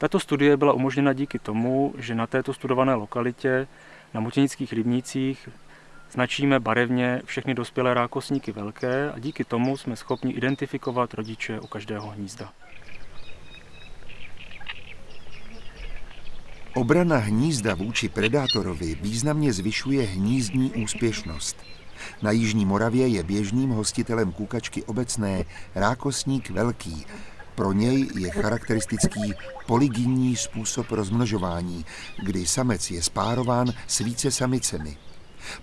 Tato studie byla umožněna díky tomu, že na této studované lokalitě na Mutěnických rybnících značíme barevně všechny dospělé rákosníky velké a díky tomu jsme schopni identifikovat rodiče u každého hnízda. Obrana hnízda vůči predátorovi významně zvyšuje hnízdní úspěšnost. Na Jižní Moravě je běžným hostitelem kukačky obecné rákosník velký. Pro něj je charakteristický polygynní způsob rozmnožování, kdy samec je spárován s více samicemi.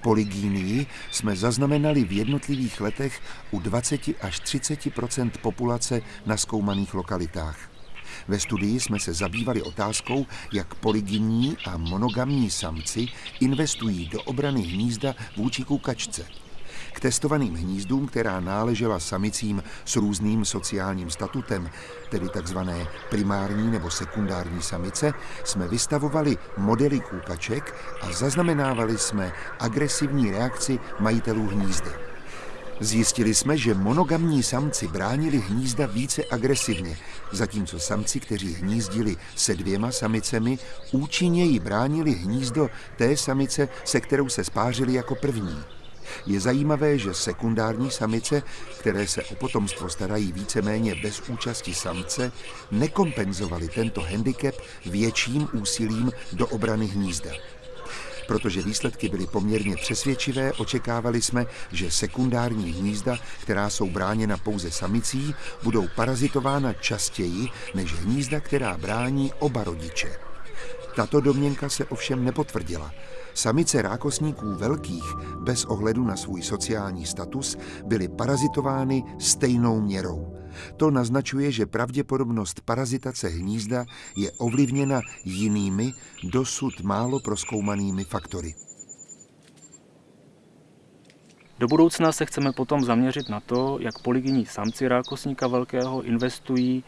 Polygínii jsme zaznamenali v jednotlivých letech u 20 až 30% populace na zkoumaných lokalitách. Ve studii jsme se zabývali otázkou, jak polygynní a monogamní samci investují do obrany hnízda vůči kukačce. K testovaným hnízdům, která náležela samicím s různým sociálním statutem, tedy takzvané primární nebo sekundární samice, jsme vystavovali modely kůkaček a zaznamenávali jsme agresivní reakci majitelů hnízda. Zjistili jsme, že monogamní samci bránili hnízda více agresivně, zatímco samci, kteří hnízdili se dvěma samicemi, účinněji bránili hnízdo té samice, se kterou se spářili jako první. Je zajímavé, že sekundární samice, které se o potomstvo starají víceméně bez účasti samce, nekompenzovaly tento handicap větším úsilím do obrany hnízda. Protože výsledky byly poměrně přesvědčivé, očekávali jsme, že sekundární hnízda, která jsou bráněna pouze samicí, budou parazitována častěji než hnízda, která brání oba rodiče. Tato domněnka se ovšem nepotvrdila. Samice rákosníků velkých, bez ohledu na svůj sociální status, byly parazitovány stejnou měrou. To naznačuje, že pravděpodobnost parazitace hnízda je ovlivněna jinými, dosud málo proskoumanými faktory. Do budoucna se chceme potom zaměřit na to, jak polygyní samci rákosníka velkého investují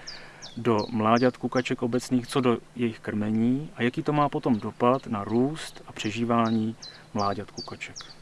do mláďat kukaček obecných, co do jejich krmení a jaký to má potom dopad na růst a přežívání mláďat kukaček.